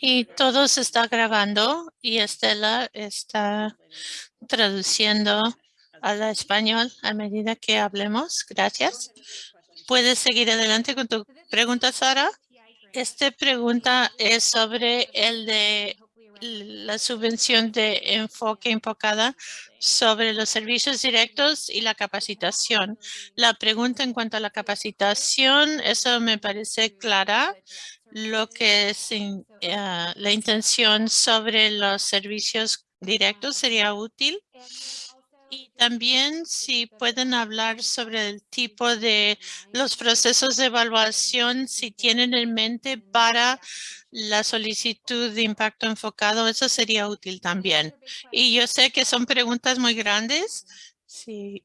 Y todo se está grabando y Estela está traduciendo al español a medida que hablemos. Gracias. ¿Puedes seguir adelante con tu pregunta, Sara? Esta pregunta es sobre el de la subvención de enfoque enfocada sobre los servicios directos y la capacitación. La pregunta en cuanto a la capacitación, eso me parece clara. Lo que es eh, la intención sobre los servicios directos sería útil. Y también si pueden hablar sobre el tipo de los procesos de evaluación, si tienen en mente para la solicitud de impacto enfocado, eso sería útil también. Y yo sé que son preguntas muy grandes. Si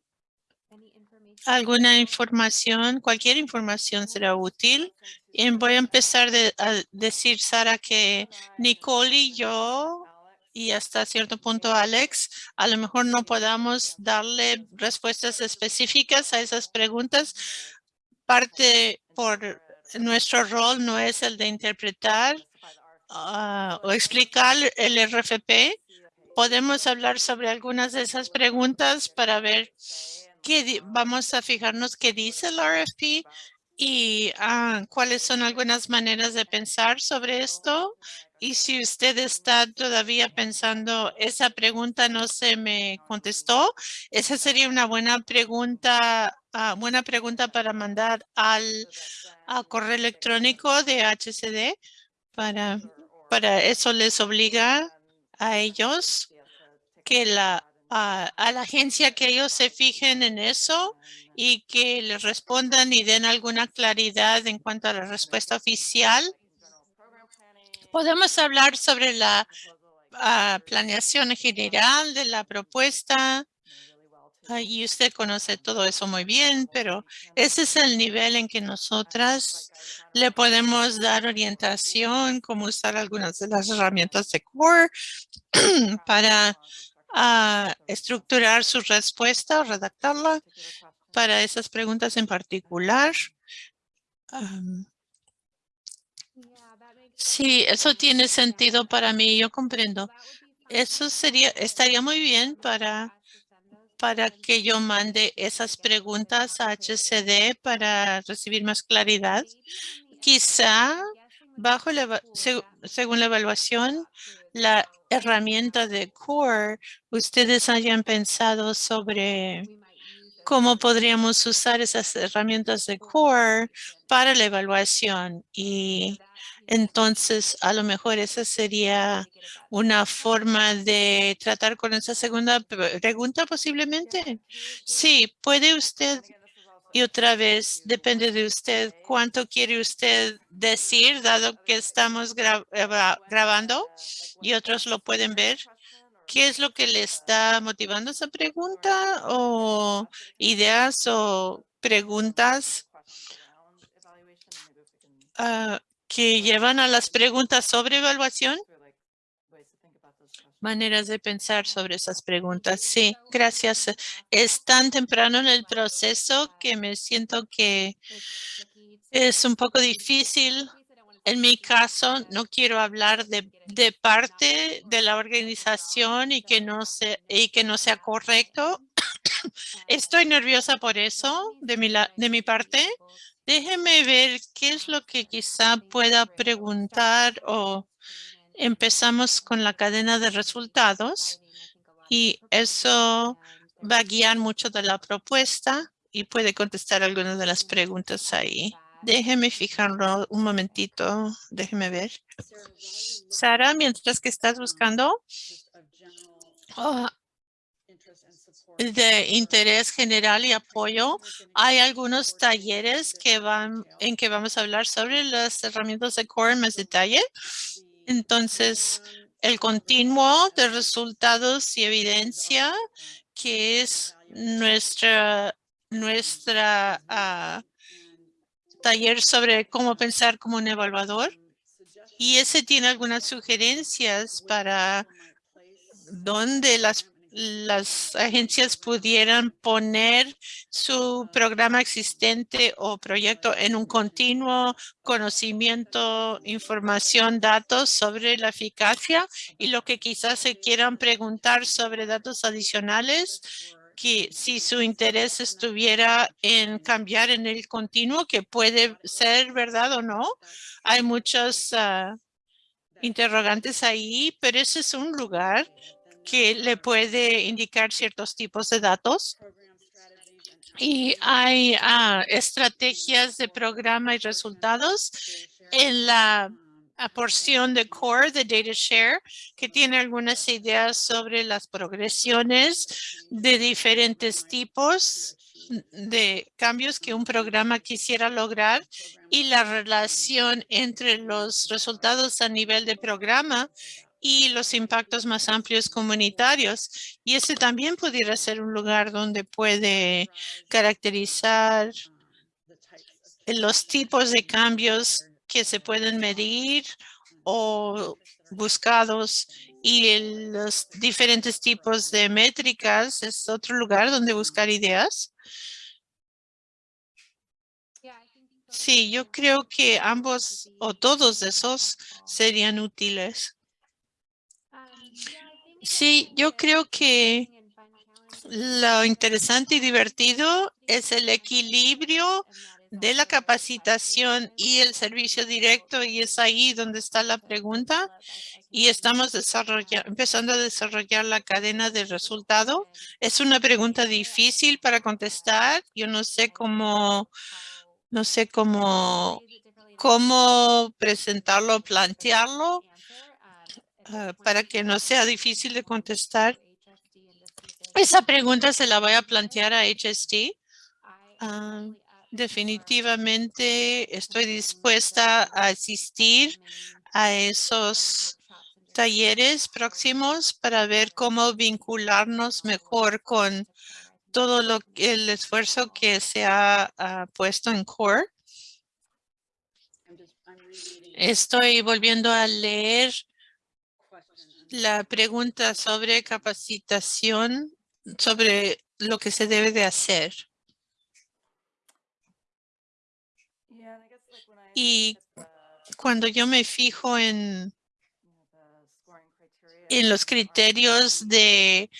alguna información, cualquier información será útil. Y voy a empezar a decir, Sara, que Nicole y yo y hasta cierto punto Alex, a lo mejor no podamos darle respuestas específicas a esas preguntas. Parte por nuestro rol no es el de interpretar ah, o explicar el RFP. Podemos hablar sobre algunas de esas preguntas para ver vamos a fijarnos qué dice el RFP y ah, cuáles son algunas maneras de pensar sobre esto y si usted está todavía pensando, esa pregunta no se me contestó, esa sería una buena pregunta, uh, buena pregunta para mandar al correo electrónico de HCD. Para, para eso les obliga a ellos que la a la agencia que ellos se fijen en eso y que les respondan y den alguna claridad en cuanto a la respuesta oficial Podemos hablar sobre la ah, planeación general de la propuesta. y usted conoce todo eso muy bien, pero ese es el nivel en que nosotras le podemos dar orientación, cómo usar algunas de las herramientas de CORE para ah, estructurar su respuesta o redactarla para esas preguntas en particular. Sí, eso tiene sentido para mí, yo comprendo. Eso sería, estaría muy bien para, para que yo mande esas preguntas a HCD para recibir más claridad. Quizá, bajo según la evaluación, la herramienta de CORE, ustedes hayan pensado sobre cómo podríamos usar esas herramientas de CORE para la evaluación y entonces, a lo mejor esa sería una forma de tratar con esa segunda pregunta posiblemente. Sí, puede usted y otra vez depende de usted cuánto quiere usted decir dado que estamos grabando y otros lo pueden ver. ¿Qué es lo que le está motivando esa pregunta o ideas o preguntas? Uh, que llevan a las preguntas sobre evaluación. Maneras de pensar sobre esas preguntas. Sí, gracias. Es tan temprano en el proceso que me siento que es un poco difícil. En mi caso, no quiero hablar de, parte de la organización y que no, se, y que no sea correcto. Estoy nerviosa por eso de mi, de mi parte, Déjeme ver qué es lo que quizá pueda preguntar o empezamos con la cadena de resultados y eso va a guiar mucho de la propuesta y puede contestar algunas de las preguntas ahí. Déjeme fijarlo un momentito. Déjeme ver. Sara, mientras que estás buscando, oh, de interés general y apoyo. Hay algunos talleres que van en que vamos a hablar sobre las herramientas de core en más detalle. Entonces, el continuo de resultados y evidencia, que es nuestra, nuestra ah, taller sobre cómo pensar como un evaluador. Y ese tiene algunas sugerencias para dónde las las agencias pudieran poner su programa existente o proyecto en un continuo conocimiento, información, datos sobre la eficacia y lo que quizás se quieran preguntar sobre datos adicionales que si su interés estuviera en cambiar en el continuo, que puede ser verdad o no. Hay muchos ah, interrogantes ahí, pero ese es un lugar que le puede indicar ciertos tipos de datos. Y hay ah, estrategias de programa y resultados en la porción de core de DataShare que tiene algunas ideas sobre las progresiones de diferentes tipos de cambios que un programa quisiera lograr y la relación entre los resultados a nivel de programa y los impactos más amplios comunitarios. Y ese también pudiera ser un lugar donde puede caracterizar los tipos de cambios que se pueden medir o buscados y los diferentes tipos de métricas es otro lugar donde buscar ideas. Sí, yo creo que ambos o todos esos serían útiles. Sí, yo creo que lo interesante y divertido es el equilibrio de la capacitación y el servicio directo y es ahí donde está la pregunta y estamos empezando a desarrollar la cadena de resultado. Es una pregunta difícil para contestar. Yo no sé cómo, no sé cómo, cómo presentarlo, plantearlo ah, para que no sea difícil de contestar. Esa pregunta se la voy a plantear a HST. Definitivamente estoy dispuesta a asistir a esos talleres próximos para ver cómo vincularnos mejor con todo lo el esfuerzo que se ha, puesto en CORE. Estoy volviendo a leer la pregunta sobre capacitación, sobre lo que se debe de hacer. Y cuando yo me fijo en, en los criterios de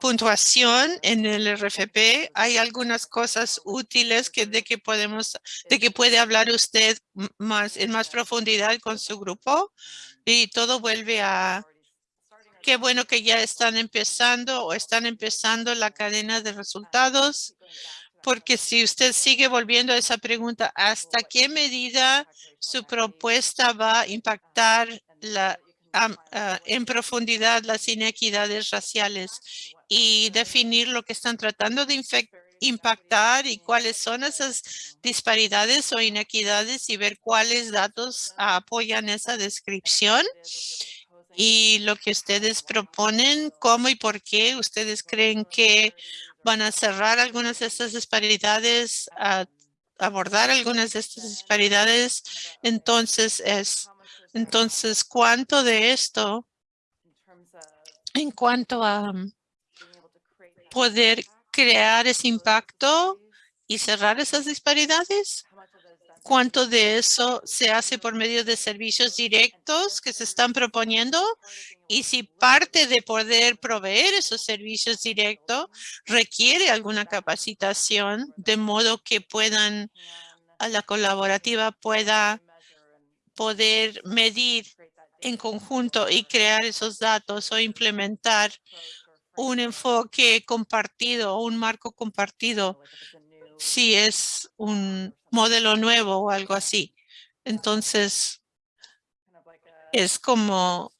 puntuación en el RFP, hay algunas cosas útiles que de que podemos, de que puede hablar usted más en más profundidad con su grupo y todo vuelve a qué bueno que ya están empezando o están empezando la cadena de resultados porque si usted sigue volviendo a esa pregunta, ¿hasta qué medida su propuesta va a impactar la, ah, en profundidad las inequidades raciales y definir lo que están tratando de impactar y cuáles son esas disparidades o inequidades y ver cuáles datos apoyan esa descripción? Y lo que ustedes proponen, cómo y por qué ustedes creen que van a cerrar algunas de estas disparidades, a abordar algunas de estas disparidades. Entonces, es, entonces, ¿cuánto de esto en cuanto a poder crear ese impacto y cerrar esas disparidades? cuánto de eso se hace por medio de servicios directos que se están proponiendo y si parte de poder proveer esos servicios directos requiere alguna capacitación de modo que puedan, a la colaborativa pueda poder medir en conjunto y crear esos datos o implementar un enfoque compartido o un marco compartido si es un modelo nuevo o algo así. Entonces, es como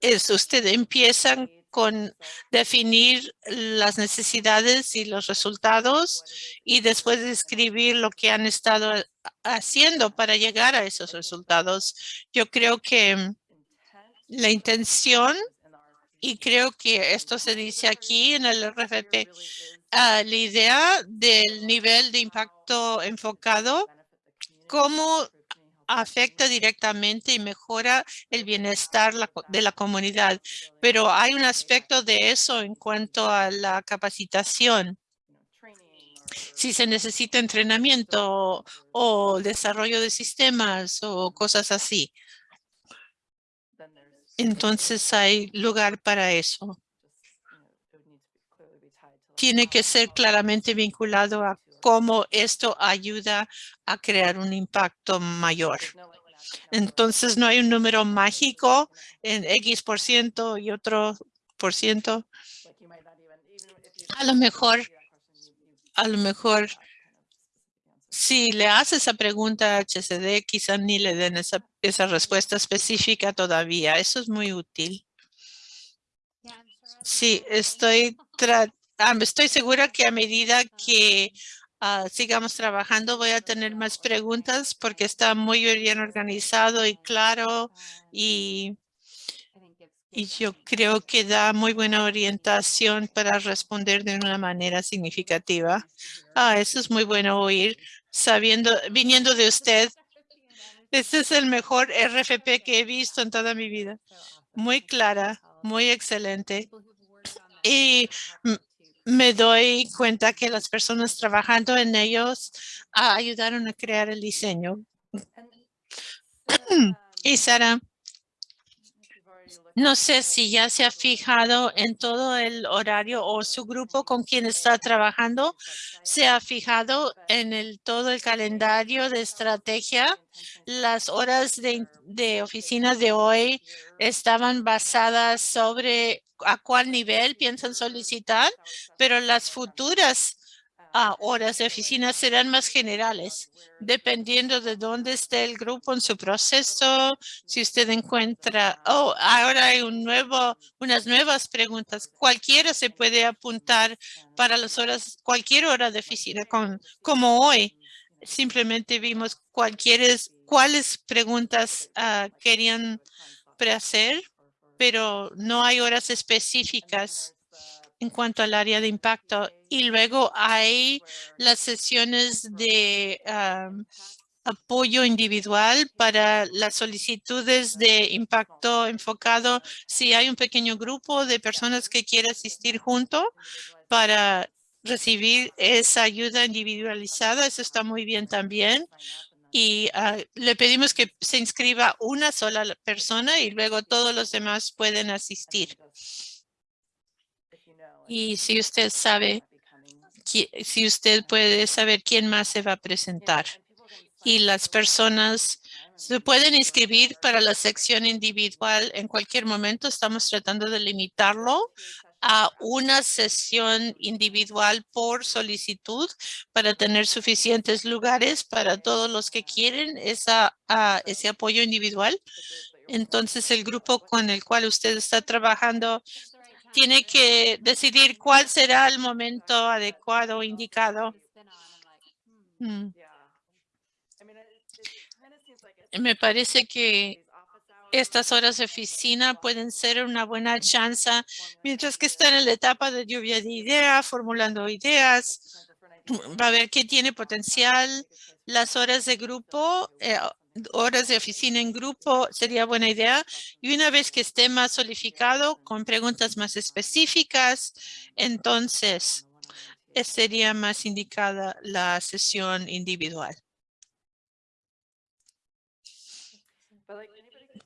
es usted empiezan con definir las necesidades y los resultados y después describir lo que han estado haciendo para llegar a esos resultados. Yo creo que la intención, y creo que esto se dice aquí en el RFP, la idea del nivel de impacto enfocado, cómo afecta directamente y mejora el bienestar de la comunidad. Pero hay un aspecto de eso en cuanto a la capacitación. Si se necesita entrenamiento o desarrollo de sistemas o cosas así. Entonces hay lugar para eso. Tiene que ser claramente vinculado a cómo esto ayuda a crear un impacto mayor. Entonces no hay un número mágico en X por ciento y otro por ciento. A lo mejor, a lo mejor, si le hace esa pregunta a HCD, quizá ni le den esa, esa respuesta específica todavía. Eso es muy útil. Sí, estoy, ah, estoy segura que a medida que ah, sigamos trabajando voy a tener más preguntas porque está muy bien organizado y claro y, y yo creo que da muy buena orientación para responder de una manera significativa. Ah, eso es muy bueno oír, sabiendo, viniendo de usted. Este es el mejor RFP que he visto en toda mi vida. Muy clara, muy excelente. Y me doy cuenta que las personas trabajando en ellos ah, ayudaron a crear el diseño. Y Sara, no sé si ya se ha fijado en todo el horario o su grupo con quien está trabajando, se ha fijado en el todo el calendario de estrategia. Las horas de, de oficina de hoy estaban basadas sobre a cuál nivel piensan solicitar, pero las futuras horas de oficina serán más generales, dependiendo de dónde esté el grupo en su proceso, si usted encuentra, oh, ahora hay un nuevo, unas nuevas preguntas. Cualquiera se puede apuntar para las horas, cualquier hora de oficina, con, como hoy. Simplemente vimos cualquieres, cuáles preguntas ah, querían hacer, pero no hay horas específicas en cuanto al área de impacto. Y luego hay las sesiones de apoyo individual para las solicitudes de impacto enfocado. Si hay un pequeño grupo de personas que quiere asistir junto para recibir esa ayuda individualizada, eso está muy bien también. Y ah, le pedimos que se inscriba una sola la- persona y luego todos los demás pueden asistir. Y si usted sabe, si usted puede saber quién más se va a presentar. Y las personas se pueden inscribir para la sección individual en cualquier momento. Estamos tratando de limitarlo a una sesión individual por solicitud para tener suficientes lugares para todos los que quieren esa, ah, ese apoyo individual. Entonces, el grupo con el cual usted está trabajando tiene que decidir cuál será el momento adecuado o indicado. Mm, Me parece que estas horas de oficina pueden ser una buena chance mientras que están en la etapa de lluvia de ideas, formulando ideas, va a ver qué tiene potencial. Las horas de grupo, eh, horas de oficina en grupo sería buena idea. Y una vez que esté más solidificado con preguntas más específicas, entonces eh, sería más indicada la sesión individual.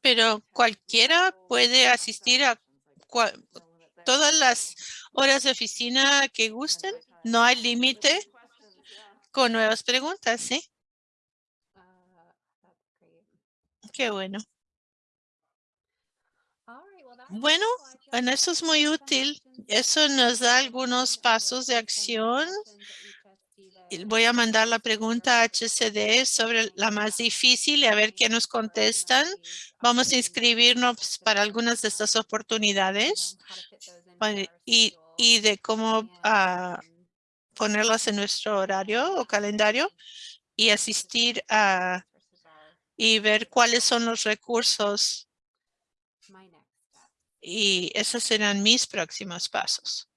Pero cualquiera puede asistir a cua- todas las horas de oficina que gusten. No hay límite con nuevas preguntas, ¿sí? Qué bueno. Bueno, en eso es muy útil. Eso nos da algunos pasos de acción. Voy a mandar la pregunta a HCD sobre la más difícil y a ver qué nos contestan. Vamos a inscribirnos para algunas de estas oportunidades y de cómo ah, ponerlas en nuestro horario o calendario y asistir a y ver cuáles son los recursos y esos serán mis próximos pasos.